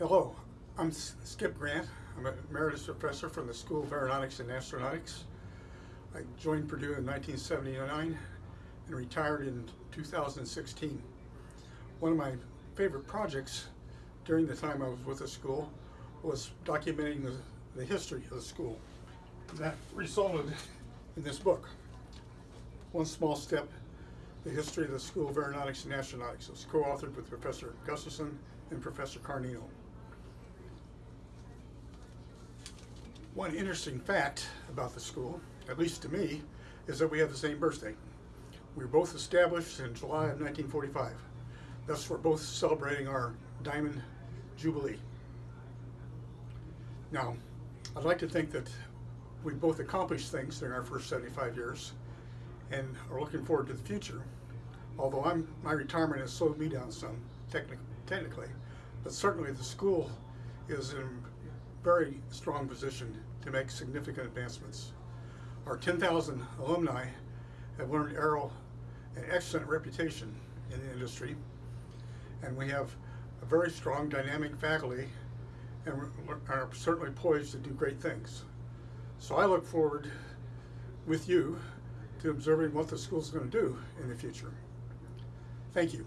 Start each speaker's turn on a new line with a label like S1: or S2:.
S1: Hello, I'm Skip Grandt. I'm a emeritus professor from the School of Aeronautics and Astronautics. I joined Purdue in 1979 and retired in 2016. One of my favorite projects during the time I was with the school was documenting the, the history of the school. That resulted in this book, One Small Step, The History of the School of Aeronautics and Astronautics. It was co-authored with Professor Gustafson and Professor Cargnino. One interesting fact about the school, at least to me, is that we have the same birthday. We were both established in July of 1945. Thus, we're both celebrating our Diamond Jubilee. Now, I'd like to think that we both accomplished things during our first 75 years and are looking forward to the future. Although I'm, my retirement has slowed me down some, technic, technically, but certainly the school is in a very strong position to make significant advancements. Our 10,000 alumni have earned Aero an excellent reputation in the industry, and we have a very strong, dynamic faculty, and we're- certainly poised to do great things. So I look forward with you to observing what the school is going to do in the future. Thank you.